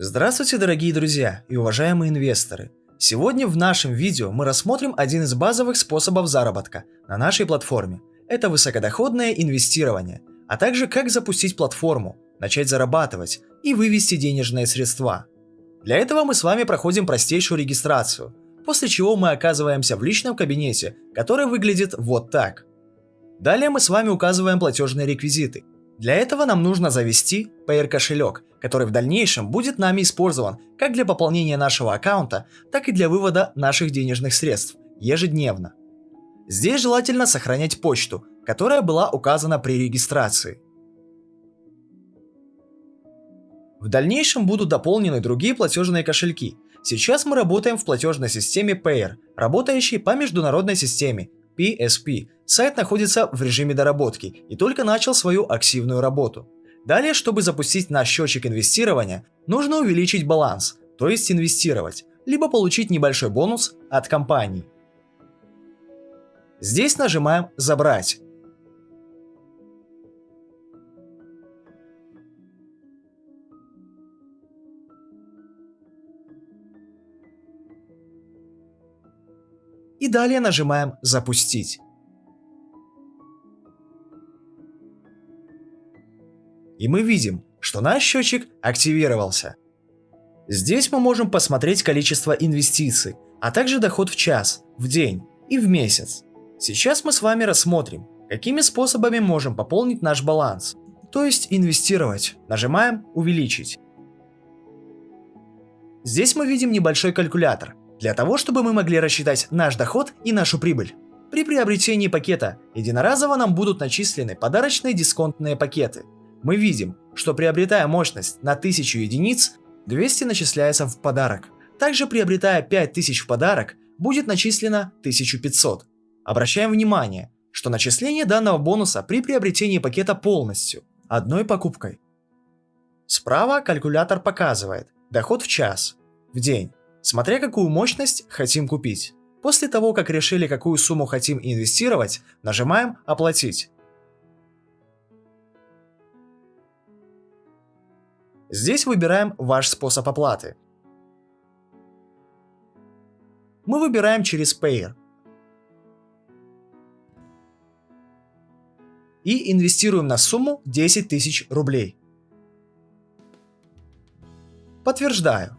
Здравствуйте, дорогие друзья и уважаемые инвесторы! Сегодня в нашем видео мы рассмотрим один из базовых способов заработка на нашей платформе. Это высокодоходное инвестирование, а также как запустить платформу, начать зарабатывать и вывести денежные средства. Для этого мы с вами проходим простейшую регистрацию, после чего мы оказываемся в личном кабинете, который выглядит вот так. Далее мы с вами указываем платежные реквизиты. Для этого нам нужно завести PR кошелек, который в дальнейшем будет нами использован как для пополнения нашего аккаунта, так и для вывода наших денежных средств ежедневно. Здесь желательно сохранять почту, которая была указана при регистрации. В дальнейшем будут дополнены другие платежные кошельки. Сейчас мы работаем в платежной системе Payer, работающей по международной системе PSP. Сайт находится в режиме доработки и только начал свою активную работу. Далее, чтобы запустить наш счетчик инвестирования, нужно увеличить баланс, то есть инвестировать, либо получить небольшой бонус от компании. Здесь нажимаем «Забрать». И далее нажимаем «Запустить». И мы видим, что наш счетчик активировался. Здесь мы можем посмотреть количество инвестиций, а также доход в час, в день и в месяц. Сейчас мы с вами рассмотрим, какими способами можем пополнить наш баланс, то есть инвестировать. Нажимаем «Увеличить». Здесь мы видим небольшой калькулятор, для того, чтобы мы могли рассчитать наш доход и нашу прибыль. При приобретении пакета единоразово нам будут начислены подарочные дисконтные пакеты – мы видим, что приобретая мощность на 1000 единиц, 200 начисляется в подарок. Также приобретая 5000 в подарок, будет начислено 1500. Обращаем внимание, что начисление данного бонуса при приобретении пакета полностью, одной покупкой. Справа калькулятор показывает доход в час, в день, смотря какую мощность хотим купить. После того, как решили, какую сумму хотим инвестировать, нажимаем «Оплатить». Здесь выбираем ваш способ оплаты. Мы выбираем через Payer. И инвестируем на сумму 10 тысяч рублей. Подтверждаю.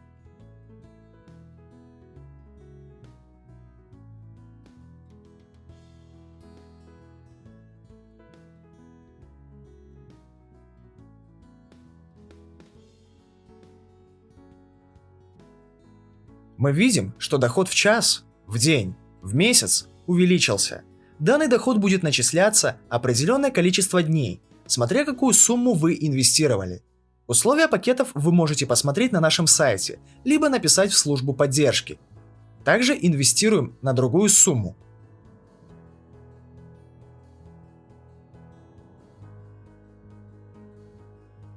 Мы видим, что доход в час, в день, в месяц увеличился. Данный доход будет начисляться определенное количество дней, смотря какую сумму вы инвестировали. Условия пакетов вы можете посмотреть на нашем сайте, либо написать в службу поддержки. Также инвестируем на другую сумму.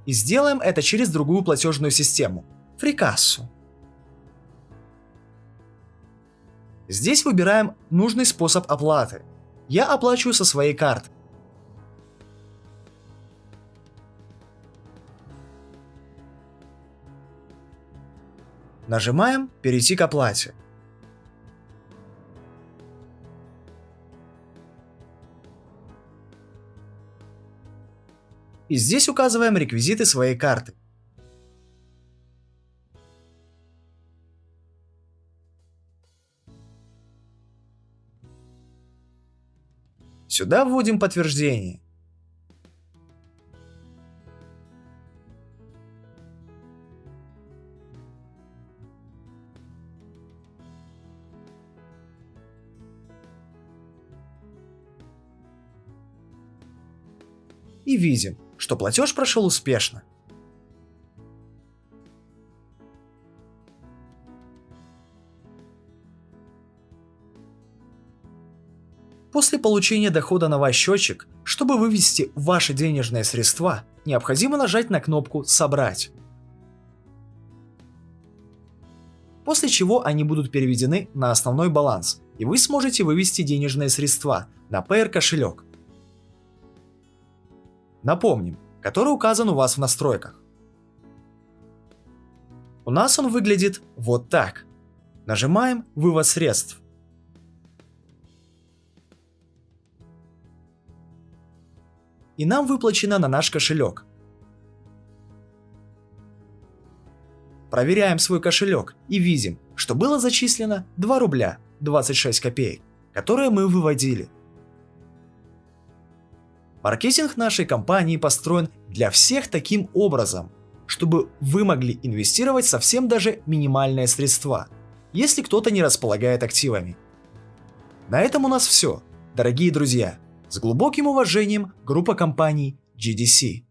И сделаем это через другую платежную систему – фрикассу. Здесь выбираем нужный способ оплаты. Я оплачиваю со своей карты. Нажимаем «Перейти к оплате». И здесь указываем реквизиты своей карты. Сюда вводим подтверждение. И видим, что платеж прошел успешно. После получения дохода на ваш счетчик, чтобы вывести ваши денежные средства, необходимо нажать на кнопку «Собрать». После чего они будут переведены на основной баланс, и вы сможете вывести денежные средства на PR кошелек. Напомним, который указан у вас в настройках. У нас он выглядит вот так. Нажимаем «Вывод средств». И нам выплачено на наш кошелек. Проверяем свой кошелек и видим, что было зачислено 2 рубля 26 копеек, которые мы выводили. Маркетинг нашей компании построен для всех таким образом, чтобы вы могли инвестировать совсем даже минимальные средства, если кто-то не располагает активами. На этом у нас все, дорогие друзья. С глубоким уважением, группа компаний GDC.